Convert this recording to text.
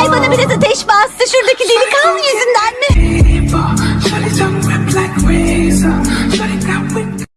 Ay bana biraz ateş bastı şuradaki delikanlı yüzünden mi?